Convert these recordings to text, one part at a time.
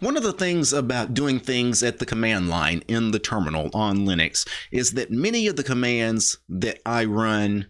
One of the things about doing things at the command line in the terminal on Linux is that many of the commands that I run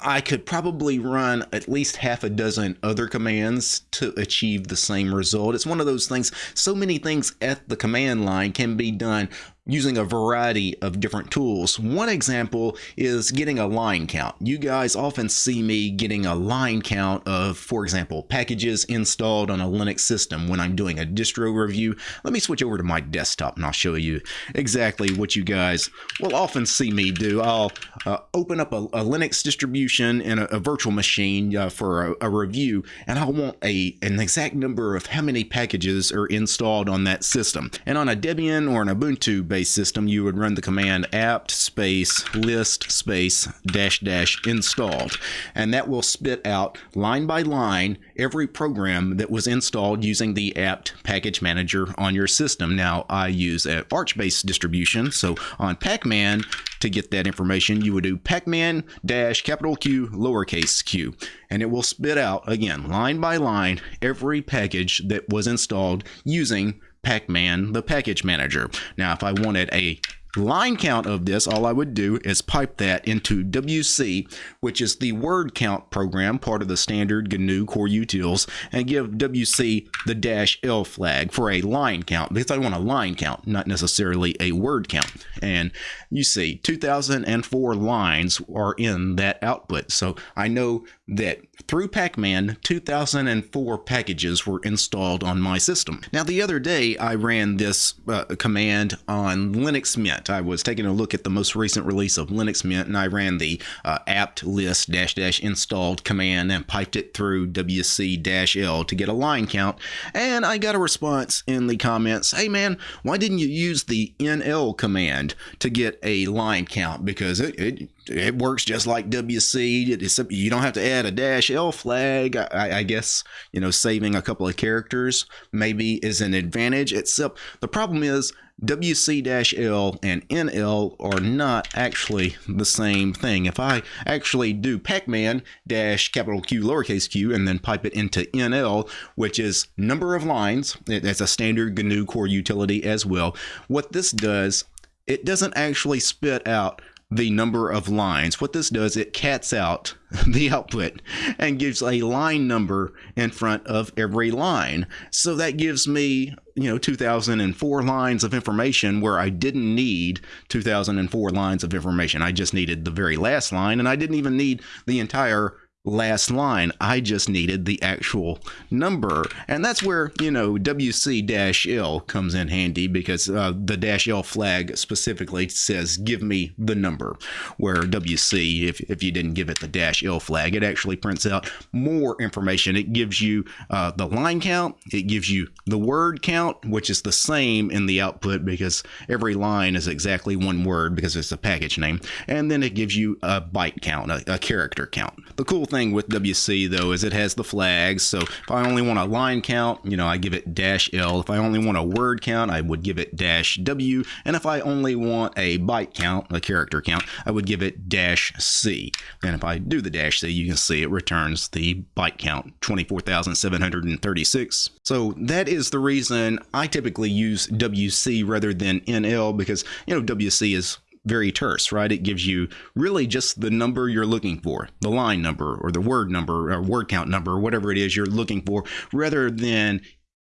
I could probably run at least half a dozen other commands to achieve the same result. It's one of those things, so many things at the command line can be done using a variety of different tools. One example is getting a line count. You guys often see me getting a line count of, for example, packages installed on a Linux system when I'm doing a distro review. Let me switch over to my desktop and I'll show you exactly what you guys will often see me do. I'll uh, open up a, a, Linux distribution in a, a virtual machine uh, for a, a, review and I want a an exact number of how many packages are installed on that system. And on a Debian or an Ubuntu based system, you would run the command apt space list space dash dash installed. And that will spit out line by line every program that was installed using the apt package manager on your system. Now, I use an Arch based distribution. So on Pacman, to get that information, you would do pacman dash capital Q lowercase q, and it will spit out again line by line every package that was installed using Pacman, the package manager. Now, if I wanted a line count of this, all I would do is pipe that into WC, which is the word count program, part of the standard GNU core utils, and give WC the dash L flag for a line count because I want a line count, not necessarily a word count. And you see 2004 lines are in that output. So I know that through Pacman, 2004 packages were installed on my system. Now, the other day, I ran this uh, command on Linux Mint. I was taking a look at the most recent release of Linux Mint, and I ran the uh, apt list dash dash installed command and piped it through wc dash l to get a line count. And I got a response in the comments, hey man, why didn't you use the nl command to get a line count? Because it, it it works just like WC. It's, you don't have to add a dash L flag. I, I, guess you know saving a couple of characters maybe is an advantage. Except the problem is WC-L and NL are not actually the same thing. If I actually do Pacman dash capital Q lowercase q and then pipe it into NL, which is number of lines, that's a standard GNU core utility as well. What this does, it doesn't actually spit out the number of lines. What this does, it cats out the output and gives a line number in front of every line. So that gives me, you know, 2004 lines of information where I didn't need 2004 lines of information. I just needed the very last line and I didn't even need the entire last line. I just needed the actual number. And that's where, you know, WC-L comes in handy because uh, the dash L flag specifically says, give me the number. Where WC, if, if you didn't give it the dash L flag, it actually prints out more information. It gives you uh, the line count, it gives you the word count, which is the same in the output because every line is exactly one word because it's a package name. And then it gives you a byte count, a, a character count. The cool thing with WC though is it has the flags. So if I only want a line count, you know, I give it dash L. If I only want a word count, I would give it dash W. And if I only want a byte count, a character count, I would give it dash C. And if I do the dash C, you can see it returns the byte count, 24,736. So that is the reason I typically use WC rather than NL because, you know, WC is very terse, right? It gives you really just the number you're looking for, the line number or the word number or word count number, or whatever it is you're looking for, rather than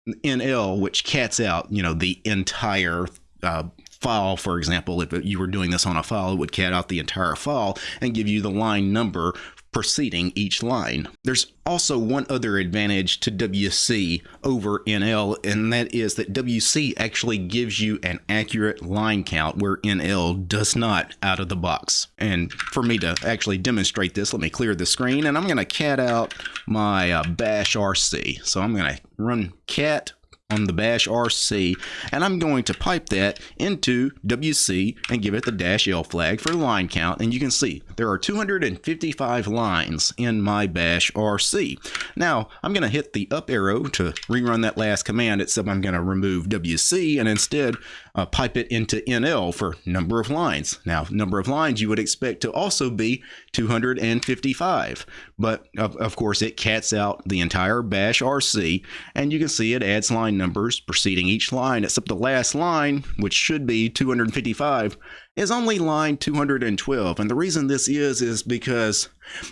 NL, which cats out, you know, the entire uh, file, for example, if you were doing this on a file, it would cat out the entire file and give you the line number preceding each line. There's also one other advantage to WC over NL, and that is that WC actually gives you an accurate line count where NL does not out of the box. And for me to actually demonstrate this, let me clear the screen, and I'm going to cat out my uh, bash RC. So I'm going to run cat on the bash RC and I'm going to pipe that into WC and give it the dash L flag for line count and you can see there are 255 lines in my bash RC. Now I'm going to hit the up arrow to rerun that last command except I'm going to remove WC and instead uh, pipe it into NL for number of lines. Now number of lines you would expect to also be 255 but of, of course it cats out the entire bash RC and you can see it adds line numbers preceding each line, except the last line, which should be 255, is only line 212. And the reason this is, is because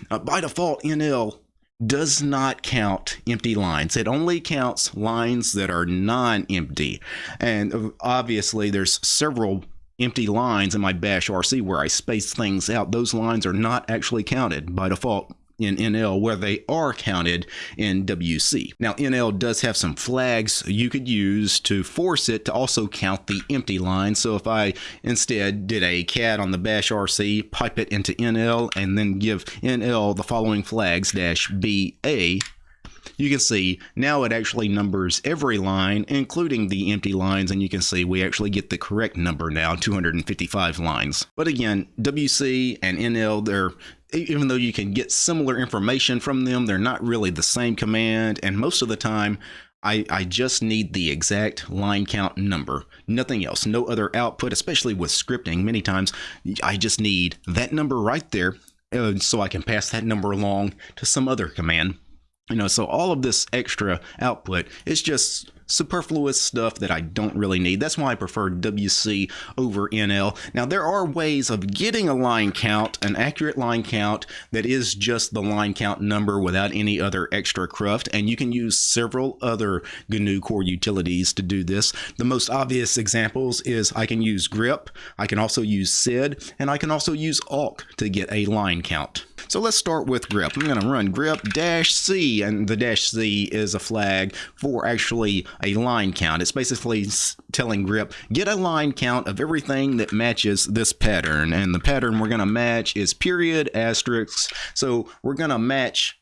uh, by default, NL does not count empty lines. It only counts lines that are non-empty. And uh, obviously there's several empty lines in my bash RC where I space things out. Those lines are not actually counted by default in NL where they are counted in WC. Now NL does have some flags you could use to force it to also count the empty line. So if I instead did a cat on the bash RC, pipe it into NL, and then give NL the following flags dash BA, you can see now it actually numbers every line, including the empty lines, and you can see we actually get the correct number now, 255 lines. But again, WC and NL, they're even though you can get similar information from them, they're not really the same command, and most of the time, I, I just need the exact line count number, nothing else, no other output, especially with scripting. Many times I just need that number right there uh, so I can pass that number along to some other command. You know, so all of this extra output is just superfluous stuff that I don't really need. That's why I prefer WC over NL. Now, there are ways of getting a line count, an accurate line count that is just the line count number without any other extra cruft, and you can use several other GNU core utilities to do this. The most obvious examples is I can use grep, I can also use sed, and I can also use awk to get a line count. So let's start with grep. I'm going to run grep dash C, and the dash C is a flag for actually a line count. It's basically telling grep, get a line count of everything that matches this pattern. And the pattern we're going to match is period, asterisk. So we're going to match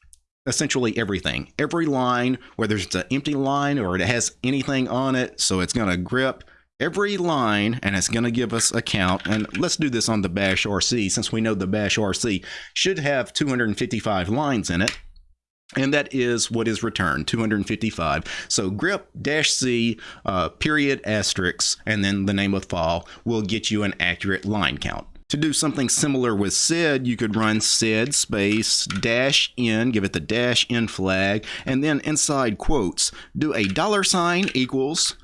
essentially everything. Every line, whether it's an empty line or it has anything on it. So it's going to grep every line and it's going to give us a count and let's do this on the bash rc since we know the bash rc should have 255 lines in it and that is what is returned 255 so grep dash c uh, period asterisk and then the name of file will get you an accurate line count. To do something similar with sed, you could run sed space dash n, give it the dash n flag, and then inside quotes, do a dollar sign equals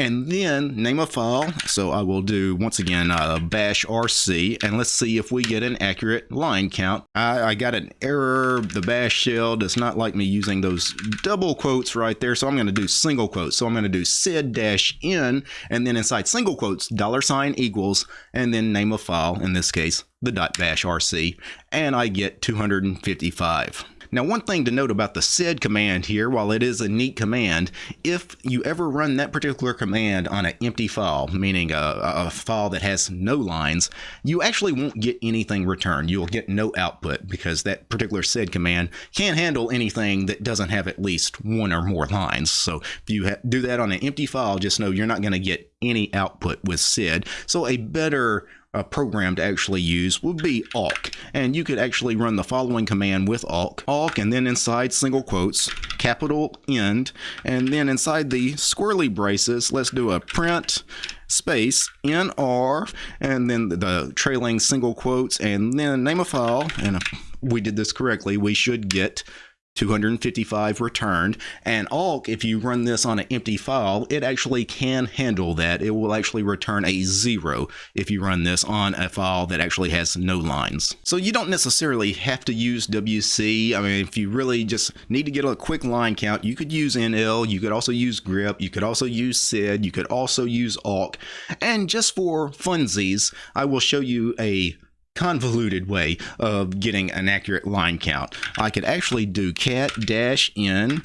and then name a file. So I will do once again uh, bash rc and let's see if we get an accurate line count. I, I, got an error. The bash shell does not like me using those double quotes right there. So I'm going to do single quotes. So I'm going to do sed dash n and then inside single quotes dollar sign equals and then name a file in this case the dot bash rc and I get 255. Now, one thing to note about the sed command here, while it is a neat command, if you ever run that particular command on an empty file, meaning a, a file that has no lines, you actually won't get anything returned. You'll get no output because that particular sed command can't handle anything that doesn't have at least one or more lines. So if you do that on an empty file, just know you're not going to get any output with sed. So a better a program to actually use would be awk. And you could actually run the following command with awk, awk, and then inside single quotes, capital end, and then inside the squirrely braces, let's do a print space nr and then the trailing single quotes and then name a file and if we did this correctly we should get 255 returned. And awk, if you run this on an empty file, it actually can handle that. It will actually return a zero if you run this on a file that actually has no lines. So you don't necessarily have to use WC. I mean, if you really just need to get a quick line count, you could use NL, you could also use grep, you could also use sed, you could also use awk. And just for funsies, I will show you a convoluted way of getting an accurate line count. I could actually do cat dash n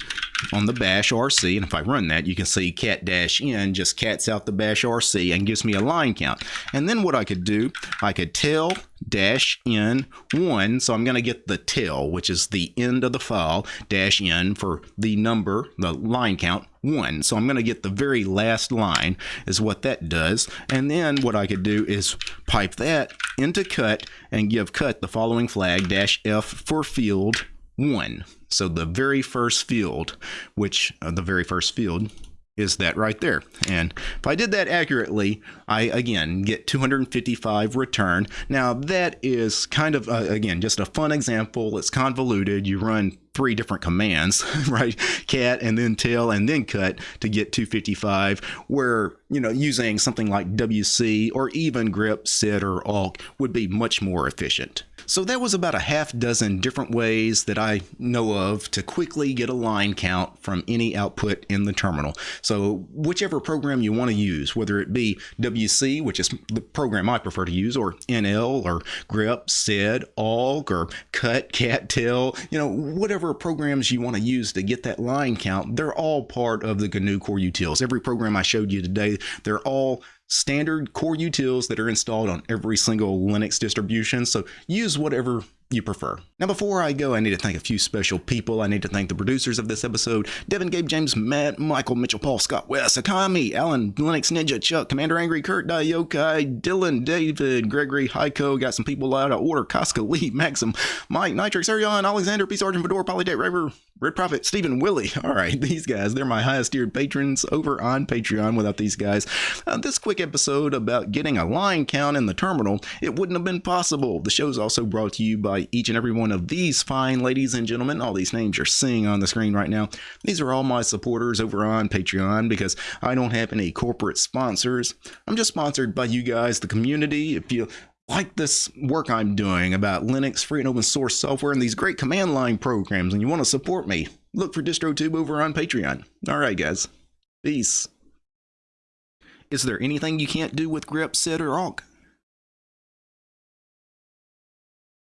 on the bash RC, and if I run that, you can see cat dash n just cats out the bash RC and gives me a line count. And then what I could do, I could tail dash n 1 so I'm going to get the tail which is the end of the file dash n for the number the line count 1 so I'm going to get the very last line is what that does and then what I could do is pipe that into cut and give cut the following flag dash f for field 1 so the very first field which uh, the very first field is that right there. And if I did that accurately, I again get 255 return. Now that is kind of, uh, again, just a fun example. It's convoluted. You run three different commands, right? Cat and then tail and then cut to get 255, where, you know, using something like WC or even grep, sed, or awk would be much more efficient. So that was about a half dozen different ways that I know of to quickly get a line count from any output in the terminal. So whichever program you want to use, whether it be WC, which is the program I prefer to use, or NL or grep, sed, awk, or cut, cat, tail, you know, whatever programs you want to use to get that line count, they're all part of the GNU Core Utils. Every program I showed you today, they're all standard core utils that are installed on every single Linux distribution. So use whatever you prefer. Now, before I go, I need to thank a few special people. I need to thank the producers of this episode Devin, Gabe, James, Matt, Michael, Mitchell, Paul, Scott, Wes, Akami, Alan, Linux Ninja, Chuck, Commander Angry, Kurt, Diokai, Dylan, David, Gregory, Heiko, got some people out of order, Casca, Lee, Maxim, Mike, Nitrix, Arion, Alexander, P. Sergeant, Fedora, Polydate, Raver, Red Prophet, Stephen, Willie. All right, these guys, they're my highest tiered patrons over on Patreon. Without these guys, uh, this quick episode about getting a line count in the terminal, it wouldn't have been possible. The show's also brought to you by each and every one of these fine ladies and gentlemen. All these names you're seeing on the screen right now. These are all my supporters over on Patreon because I don't have any corporate sponsors. I'm just sponsored by you guys, the community. If you like this work I'm doing about Linux, free and open source software, and these great command line programs, and you want to support me, look for DistroTube over on Patreon. All right, guys. Peace. Is there anything you can't do with grep, sed, or awk?